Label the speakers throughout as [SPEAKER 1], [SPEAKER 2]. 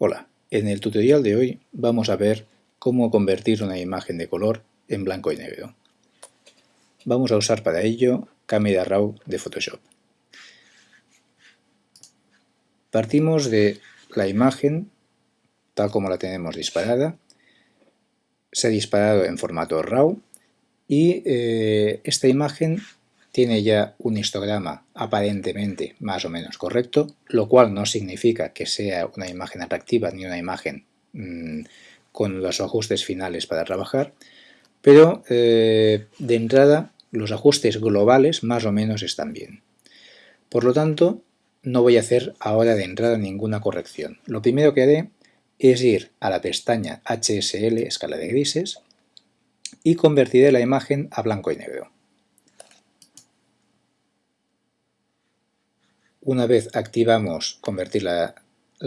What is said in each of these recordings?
[SPEAKER 1] Hola, en el tutorial de hoy vamos a ver cómo convertir una imagen de color en blanco y negro. Vamos a usar para ello Camera Raw de Photoshop. Partimos de la imagen tal como la tenemos disparada. Se ha disparado en formato RAW y eh, esta imagen tiene ya un histograma aparentemente más o menos correcto, lo cual no significa que sea una imagen atractiva ni una imagen mmm, con los ajustes finales para trabajar, pero eh, de entrada los ajustes globales más o menos están bien. Por lo tanto, no voy a hacer ahora de entrada ninguna corrección. Lo primero que haré es ir a la pestaña HSL, escala de grises, y convertiré la imagen a blanco y negro. Una vez activamos convertir la,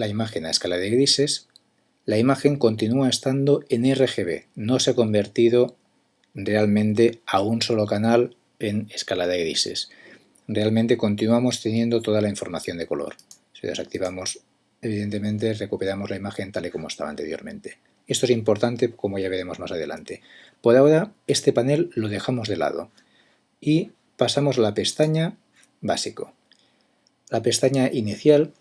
[SPEAKER 1] imagen a escala de grises, la imagen continúa estando en RGB, no se ha convertido realmente a un solo canal en escala de grises. Realmente continuamos teniendo toda la información de color. Si desactivamos, evidentemente recuperamos la imagen tal y como estaba anteriormente. Esto es importante como ya veremos más adelante. Por ahora este panel lo dejamos de lado y pasamos a la pestaña Básico. La pestaña inicial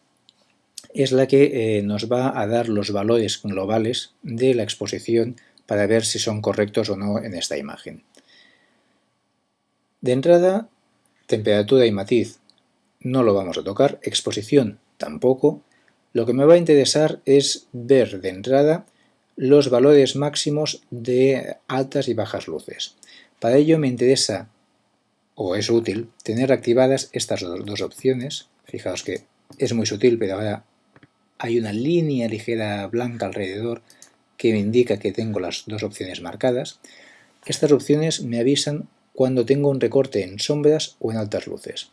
[SPEAKER 1] es la que eh, nos va a dar los valores globales de la exposición para ver si son correctos o no en esta imagen. De entrada, temperatura y matiz no lo vamos a tocar, exposición tampoco. Lo que me va a interesar es ver de entrada los valores máximos de altas y bajas luces. Para ello me interesa, o es útil, tener activadas estas dos opciones, Fijaos que es muy sutil, pero ahora hay una línea ligera blanca alrededor que me indica que tengo las dos opciones marcadas. Estas opciones me avisan cuando tengo un recorte en sombras o en altas luces.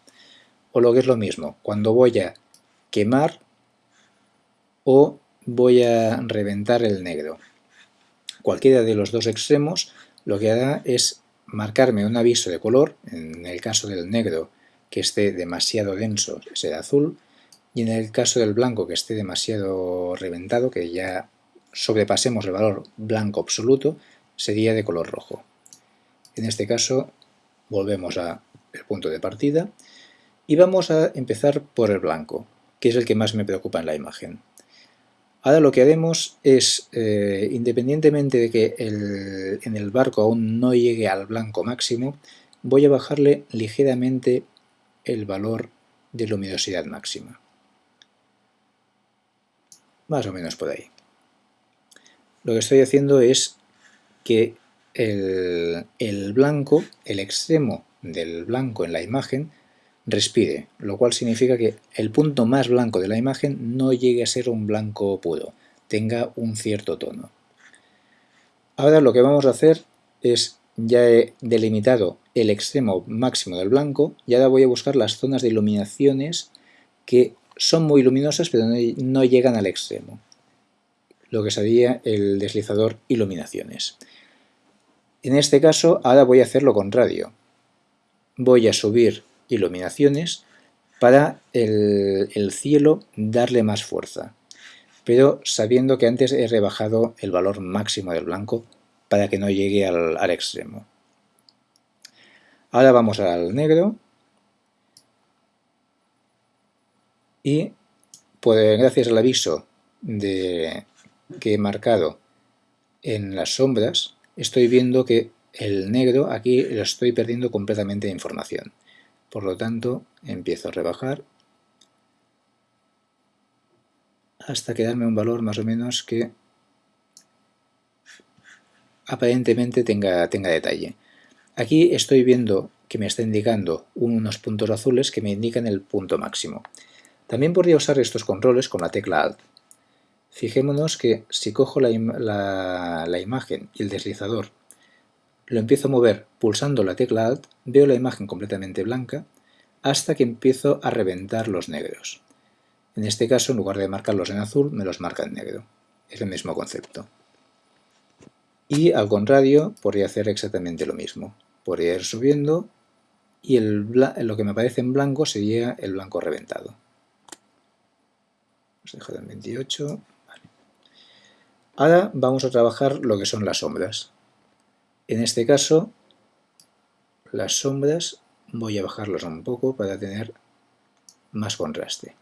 [SPEAKER 1] O lo que es lo mismo, cuando voy a quemar o voy a reventar el negro. Cualquiera de los dos extremos lo que hará es marcarme un aviso de color, en el caso del negro que esté demasiado denso será azul y en el caso del blanco que esté demasiado reventado, que ya sobrepasemos el valor blanco absoluto, sería de color rojo. En este caso volvemos al punto de partida y vamos a empezar por el blanco, que es el que más me preocupa en la imagen. Ahora lo que haremos es, eh, independientemente de que en el barco aún no llegue al blanco máximo, voy a bajarle ligeramente el valor de luminosidad máxima. Más o menos por ahí. Lo que estoy haciendo es que el, el blanco, el extremo del blanco en la imagen, respire, lo cual significa que el punto más blanco de la imagen no llegue a ser un blanco puro, tenga un cierto tono. Ahora lo que vamos a hacer es ya he delimitado el extremo máximo del blanco y ahora voy a buscar las zonas de iluminaciones que son muy luminosas pero no llegan al extremo, lo que sería el deslizador iluminaciones. En este caso ahora voy a hacer lo contrario, voy a subir iluminaciones para el, el cielo darle más fuerza, pero sabiendo que antes he rebajado el valor máximo del blanco para que no llegue al, extremo. Ahora vamos al negro y pues, gracias al aviso de, que he marcado en las sombras estoy viendo que el negro aquí lo estoy perdiendo completamente de información. Por lo tanto, empiezo a rebajar hasta quedarme un valor más o menos que aparentemente tenga, tenga detalle. Aquí estoy viendo que me está indicando unos puntos azules que me indican el punto máximo. También podría usar estos controles con la tecla Alt. Fijémonos que si cojo la, la, imagen y el deslizador lo empiezo a mover pulsando la tecla Alt, veo la imagen completamente blanca hasta que empiezo a reventar los negros. En este caso, en lugar de marcarlos en azul, me los marca en negro. Es el mismo concepto. Y al contrario, podría hacer exactamente lo mismo. Podría ir subiendo y el, lo que me aparece en blanco sería el blanco reventado. A dejar en 28. Vale. Ahora vamos a trabajar lo que son las sombras. En este caso, las sombras voy a bajarlas un poco para tener más contraste.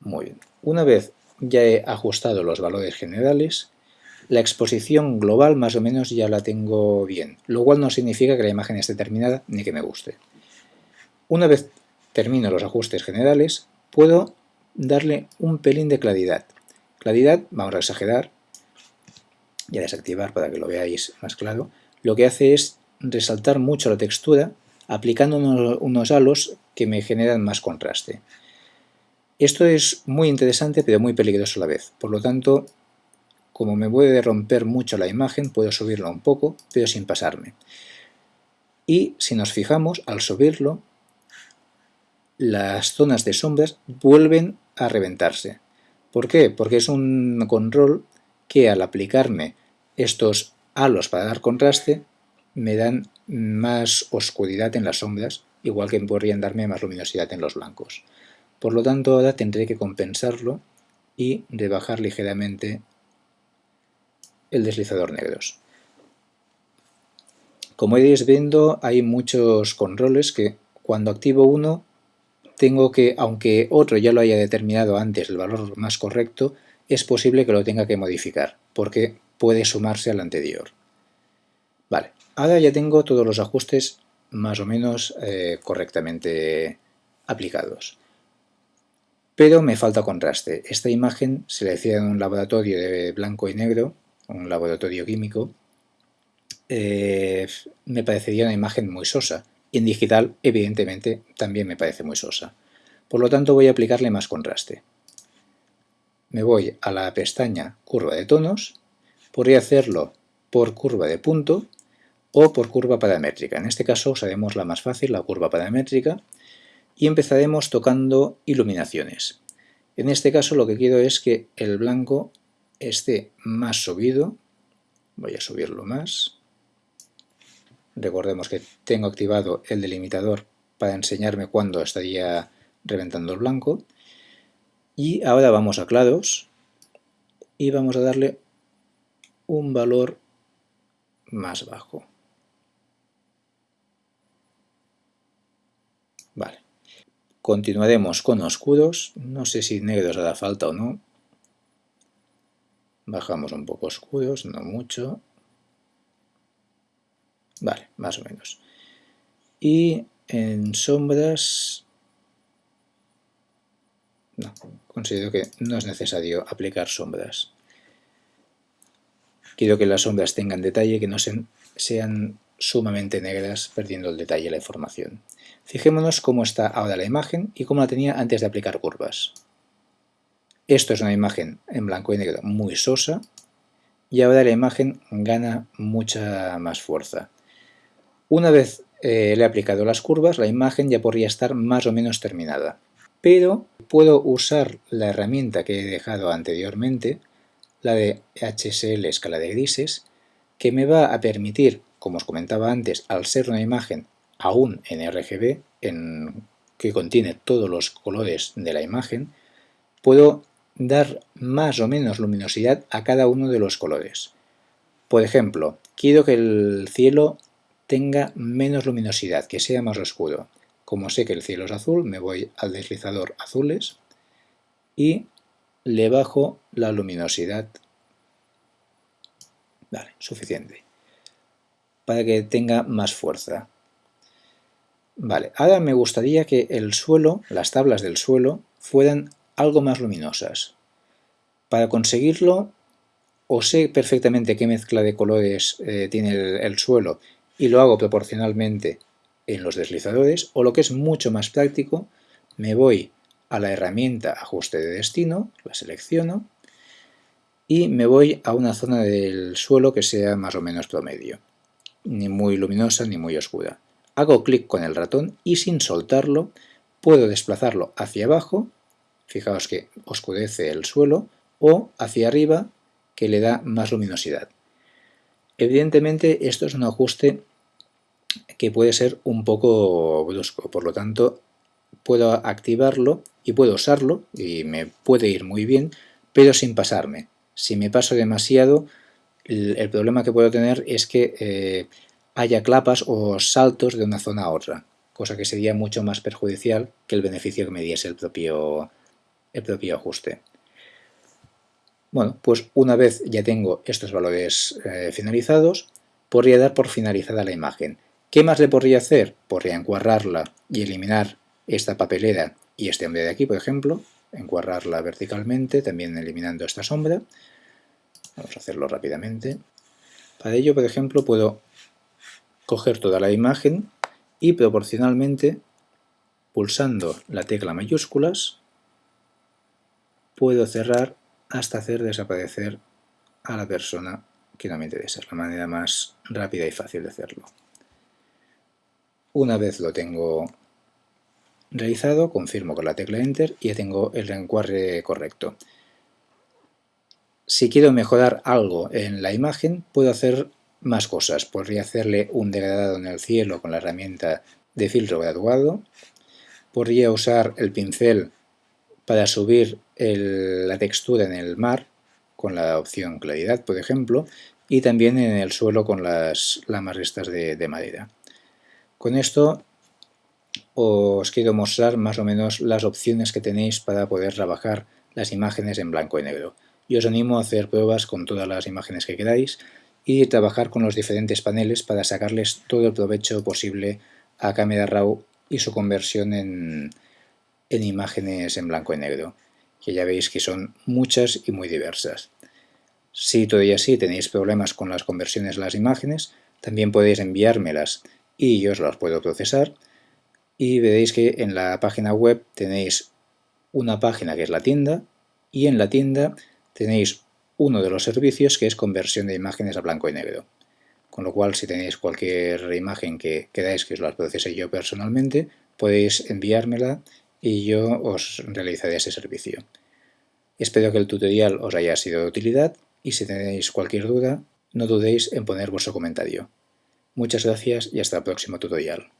[SPEAKER 1] Muy bien. Una vez ya he ajustado los valores generales, la exposición global más o menos ya la tengo bien, lo cual no significa que la imagen esté terminada ni que me guste. Una vez termino los ajustes generales, puedo darle un pelín de claridad. Claridad, vamos a exagerar y a desactivar para que lo veáis más claro, lo que hace es resaltar mucho la textura aplicando unos halos que me generan más contraste. Esto es muy interesante pero muy peligroso a la vez, por lo tanto, como me puede romper mucho la imagen, puedo subirlo un poco, pero sin pasarme. Y si nos fijamos, al subirlo, las zonas de sombras vuelven a reventarse. ¿Por qué? Porque es un control que al aplicarme estos halos para dar contraste, me dan más oscuridad en las sombras, igual que podrían darme más luminosidad en los blancos. Por lo tanto, ahora tendré que compensarlo y rebajar ligeramente el deslizador negros. Como iréis viendo, hay muchos controles que cuando activo uno, tengo que, aunque otro ya lo haya determinado antes el valor más correcto, es posible que lo tenga que modificar, porque puede sumarse al anterior. Vale, ahora ya tengo todos los ajustes más o menos eh, correctamente aplicados. Pero me falta contraste. Esta imagen se la hacía en un laboratorio de blanco y negro, un laboratorio químico, eh, me parecería una imagen muy sosa. Y en digital, evidentemente, también me parece muy sosa. Por lo tanto, voy a aplicarle más contraste. Me voy a la pestaña curva de tonos, podría hacerlo por curva de punto o por curva paramétrica. En este caso usaremos la más fácil, la curva paramétrica, y empezaremos tocando iluminaciones. En este caso lo que quiero es que el blanco esté más subido, voy a subirlo más, recordemos que tengo activado el delimitador para enseñarme cuándo estaría reventando el blanco, y ahora vamos a claros y vamos a darle un valor más bajo. Vale. Continuaremos con oscuros, no sé si negros hará falta o no. Bajamos un poco oscuros, no mucho. Vale, más o menos. Y en sombras... No, considero que no es necesario aplicar sombras. Quiero que las sombras tengan detalle, que no sean sumamente negras, perdiendo el detalle de la información. Fijémonos cómo está ahora la imagen y cómo la tenía antes de aplicar curvas. Esto es una imagen en blanco y negro muy sosa y ahora la imagen gana mucha más fuerza. Una vez eh, le he aplicado las curvas, la imagen ya podría estar más o menos terminada. Pero puedo usar la herramienta que he dejado anteriormente, la de HSL escala de grises, que me va a permitir, como os comentaba antes, al ser una imagen aún en RGB, en, que contiene todos los colores de la imagen, puedo dar más o menos luminosidad a cada uno de los colores. Por ejemplo, quiero que el cielo tenga menos luminosidad, que sea más oscuro. Como sé que el cielo es azul, me voy al deslizador azules y le bajo la luminosidad. Vale, suficiente. Para que tenga más fuerza. Vale, ahora me gustaría que el suelo, las tablas del suelo, fueran algo más luminosas. Para conseguirlo, o sé perfectamente qué mezcla de colores eh, tiene el, el suelo y lo hago proporcionalmente en los deslizadores, o lo que es mucho más práctico, me voy a la herramienta ajuste de destino, la selecciono y me voy a una zona del suelo que sea más o menos promedio, ni muy luminosa ni muy oscura. Hago clic con el ratón y sin soltarlo puedo desplazarlo hacia abajo, fijaos que oscurece el suelo, o hacia arriba que le da más luminosidad. Evidentemente esto es un ajuste que puede ser un poco brusco, por lo tanto puedo activarlo y puedo usarlo y me puede ir muy bien, pero sin pasarme. Si me paso demasiado, el, problema que puedo tener es que eh, haya clapas o saltos de una zona a otra, cosa que sería mucho más perjudicial que el beneficio que me diese el propio, el propio ajuste. Bueno, pues una vez ya tengo estos valores eh, finalizados, podría dar por finalizada la imagen. ¿Qué más le podría hacer? Podría encuadrarla y eliminar esta papelera y este hombre de aquí, por ejemplo, encuadrarla verticalmente, también eliminando esta sombra. Vamos a hacerlo rápidamente. Para ello, por ejemplo, puedo coger toda la imagen y proporcionalmente, pulsando la tecla mayúsculas, puedo cerrar hasta hacer desaparecer a la persona que no me interesa. Es la manera más rápida y fácil de hacerlo. Una vez lo tengo realizado, confirmo con la tecla Enter y ya tengo el reencuadre correcto. Si quiero mejorar algo en la imagen, puedo hacer más cosas. Podría hacerle un degradado en el cielo con la herramienta de filtro graduado. Podría usar el pincel para subir la textura en el mar con la opción claridad, por ejemplo, y también en el suelo con las lamas estas de madera. Con esto os quiero mostrar más o menos las opciones que tenéis para poder trabajar las imágenes en blanco y negro. Y os animo a hacer pruebas con todas las imágenes que queráis y trabajar con los diferentes paneles para sacarles todo el provecho posible a Camera Raw y su conversión en, en imágenes en blanco y negro, que ya veis que son muchas y muy diversas. Si todavía sí tenéis problemas con las conversiones de las imágenes, también podéis enviármelas y yo os las puedo procesar y veréis que en la página web tenéis una página que es la tienda y en la tienda tenéis uno de los servicios que es conversión de imágenes a blanco y negro. Con lo cual, si tenéis cualquier imagen que queráis que os la procese yo personalmente, podéis enviármela y yo os realizaré ese servicio. Espero que el tutorial os haya sido de utilidad y si tenéis cualquier duda, no dudéis en poner vuestro comentario. Muchas gracias y hasta el próximo tutorial.